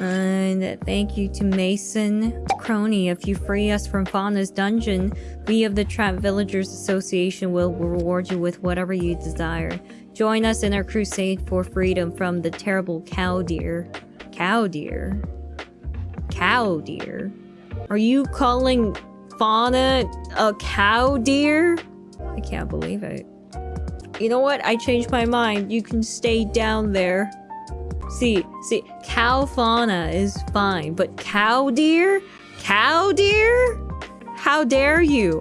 And thank you to Mason Crony. If you free us from Fauna's dungeon, we of the Trap Villagers Association will reward you with whatever you desire. Join us in our crusade for freedom from the terrible cow deer. Cow deer? Cow deer? Are you calling Fauna a cow deer? I can't believe it. You know what? I changed my mind. You can stay down there. See, see, cow fauna is fine, but cow deer? Cow deer? How dare you?